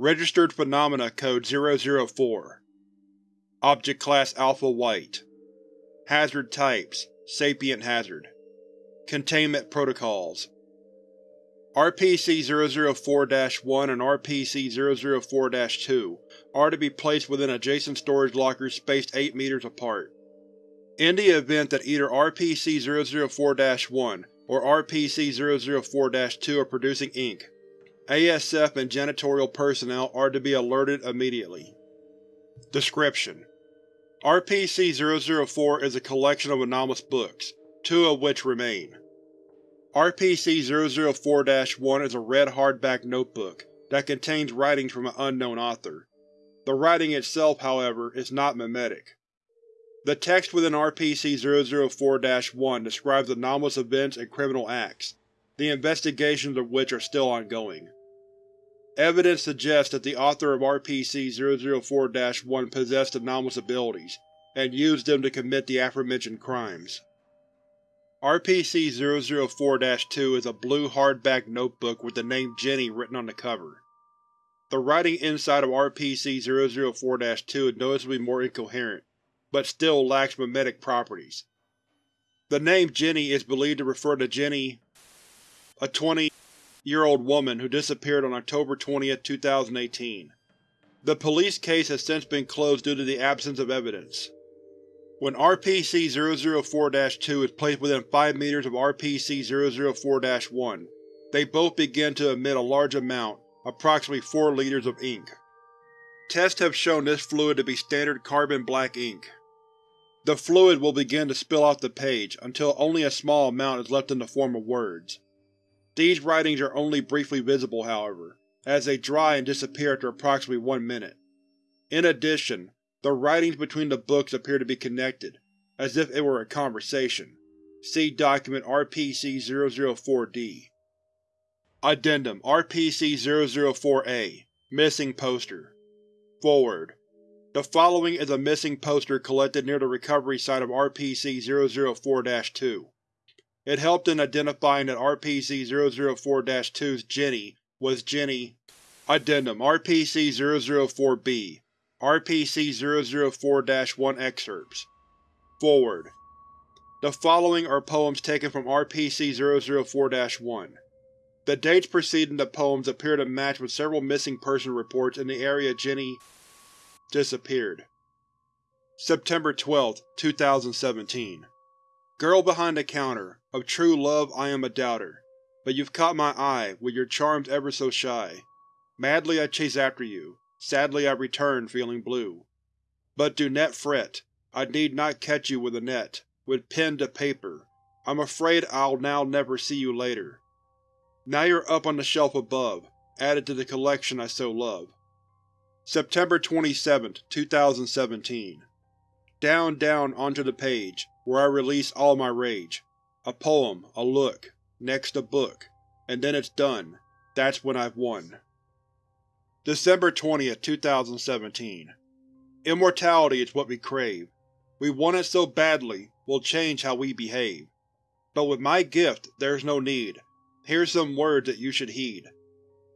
Registered Phenomena Code 004 Object Class Alpha White. Hazard Types Sapient Hazard. Containment Protocols. RPC-004-1 and RPC-004-2 are to be placed within adjacent storage lockers spaced 8 meters apart. In the event that either RPC-004-1 or RPC-004-2 are producing ink, ASF and janitorial personnel are to be alerted immediately. Description: RPC-004 is a collection of anomalous books, two of which remain. RPC-004-1 is a red hardback notebook that contains writings from an unknown author. The writing itself, however, is not memetic. The text within RPC-004-1 describes anomalous events and criminal acts, the investigations of which are still ongoing. Evidence suggests that the author of RPC-004-1 possessed anomalous abilities, and used them to commit the aforementioned crimes. RPC-004-2 is a blue hardback notebook with the name Jenny written on the cover. The writing inside of RPC-004-2 is noticeably more incoherent, but still lacks memetic properties. The name Jenny is believed to refer to Jenny, a 20-year-old woman who disappeared on October 20, 2018. The police case has since been closed due to the absence of evidence. When RPC-004-2 is placed within 5 meters of RPC-004-1, they both begin to emit a large amount, approximately 4 liters of ink. Tests have shown this fluid to be standard carbon black ink. The fluid will begin to spill off the page until only a small amount is left in the form of words. These writings are only briefly visible, however, as they dry and disappear after approximately one minute. In addition, the writings between the books appear to be connected, as if it were a conversation. See Document RPC-004-D. Addendum RPC-004-A Missing Poster Foreword The following is a missing poster collected near the recovery site of RPC-004-2. It helped in identifying that RPC-004-2's Jenny was Jenny Addendum RPC-004-B RPC-004-1 Excerpts Foreword The following are poems taken from RPC-004-1. The dates preceding the poems appear to match with several missing person reports in the area Jenny disappeared. September 12, 2017 Girl behind the counter, of true love I am a doubter, but you've caught my eye, with your charms ever so shy. Madly I chase after you, Sadly I return, feeling blue. But do net fret, I need not catch you with a net, with pen to paper. I'm afraid I'll now never see you later. Now you're up on the shelf above, added to the collection I so love. September 27, 2017 Down, down, onto the page, where I release all my rage. A poem, a look, next a book, and then it's done. That's when I've won. December 20, 2017 Immortality is what we crave. We want it so badly, we'll change how we behave. But with my gift, there's no need. Here's some words that you should heed.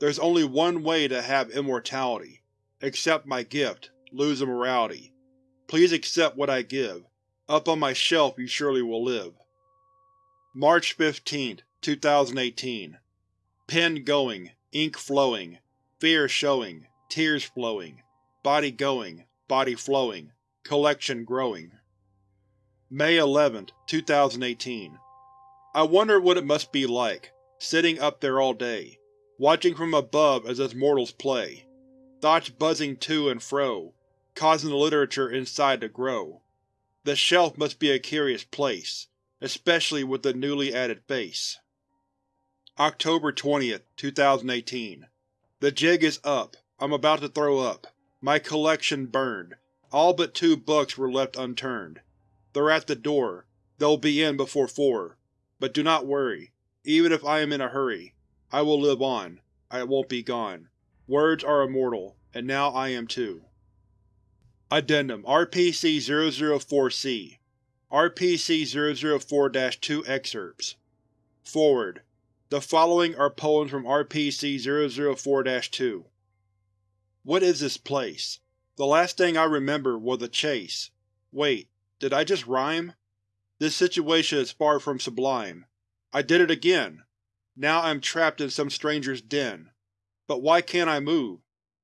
There's only one way to have immortality. Accept my gift, lose immorality. Please accept what I give. Up on my shelf you surely will live. March 15, 2018 Pen going, ink flowing, Fear showing, tears flowing, body going, body flowing, collection growing. May 11, 2018 I wonder what it must be like, sitting up there all day, watching from above as us mortals play, thoughts buzzing to and fro, causing the literature inside to grow. The shelf must be a curious place, especially with the newly added face. October 20, 2018 the jig is up. I'm about to throw up. My collection burned. All but two books were left unturned. They're at the door. They'll be in before four. But do not worry. Even if I am in a hurry, I will live on. I won't be gone. Words are immortal, and now I am too. Addendum RPC-004-C RPC-004-2 Excerpts Foreword the following are poems from RPC-004-2. What is this place? The last thing I remember was a chase. Wait, did I just rhyme? This situation is far from sublime. I did it again! Now I'm trapped in some stranger's den. But why can't I move?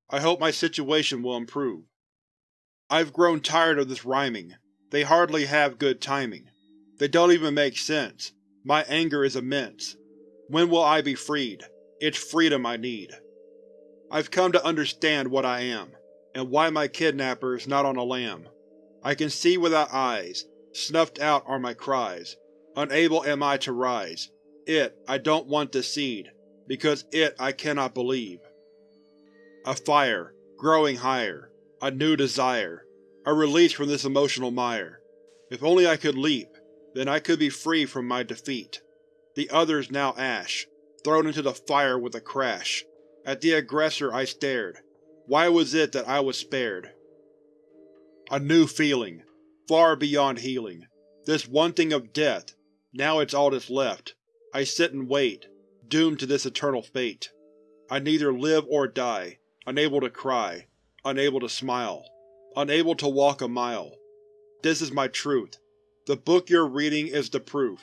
I hope my situation will improve. I've grown tired of this rhyming. They hardly have good timing. They don't even make sense. My anger is immense. When will I be freed? It's freedom I need. I've come to understand what I am, and why my kidnapper is not on a lam. I can see without eyes, snuffed out are my cries. Unable am I to rise. It I don't want to cede, because it I cannot believe. A fire, growing higher. A new desire. A release from this emotional mire. If only I could leap, then I could be free from my defeat. The others now ash, thrown into the fire with a crash. At the aggressor I stared. Why was it that I was spared? A new feeling, far beyond healing. This one thing of death, now it's all that's left. I sit and wait, doomed to this eternal fate. I neither live or die, unable to cry, unable to smile, unable to walk a mile. This is my truth. The book you're reading is the proof.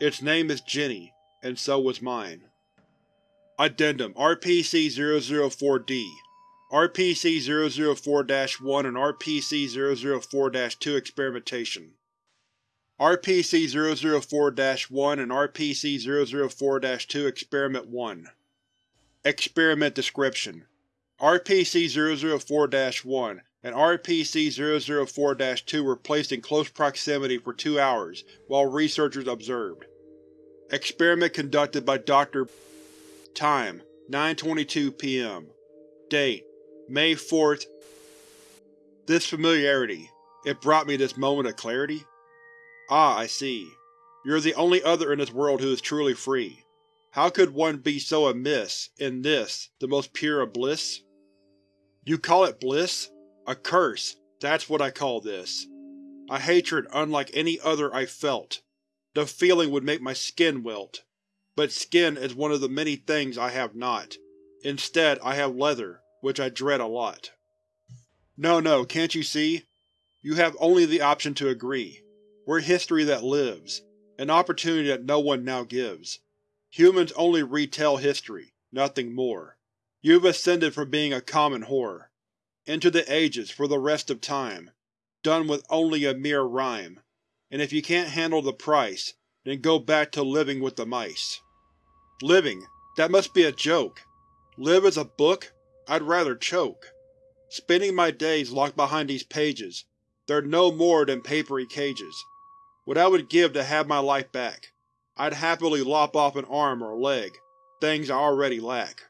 Its name is Jenny, and so was mine. Addendum RPC-004-D RPC-004-1 and RPC-004-2 Experimentation RPC-004-1 and RPC-004-2 Experiment 1 Experiment Description RPC-004-1 and RPC-004-2 were placed in close proximity for two hours while researchers observed. Experiment conducted by Dr. Time: 9.22 p.m. Date: May 4th This familiarity. It brought me this moment of clarity. Ah, I see. You're the only other in this world who is truly free. How could one be so amiss in this, the most pure of bliss? You call it bliss? A curse, that's what I call this. A hatred unlike any other I've felt. The feeling would make my skin wilt. But skin is one of the many things I have not. Instead, I have leather, which I dread a lot. No, no, can't you see? You have only the option to agree. We're history that lives, an opportunity that no one now gives. Humans only retell history, nothing more. You've ascended from being a common horror, into the ages for the rest of time, done with only a mere rhyme, and if you can't handle the price, then go back to living with the mice. Living? That must be a joke. Live as a book? I'd rather choke. Spending my days locked behind these pages, they're no more than papery cages. What I would give to have my life back. I'd happily lop off an arm or a leg, things I already lack.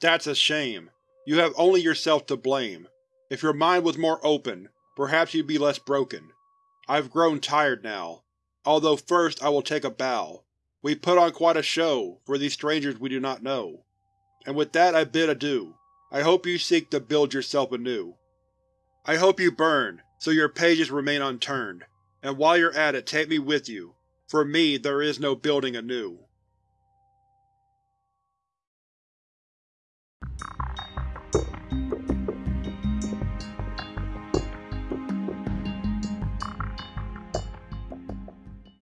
That's a shame. You have only yourself to blame. If your mind was more open, perhaps you'd be less broken. I've grown tired now, although first I will take a bow. We put on quite a show for these strangers we do not know. And with that I bid adieu. I hope you seek to build yourself anew. I hope you burn, so your pages remain unturned, and while you're at it take me with you. For me there is no building anew.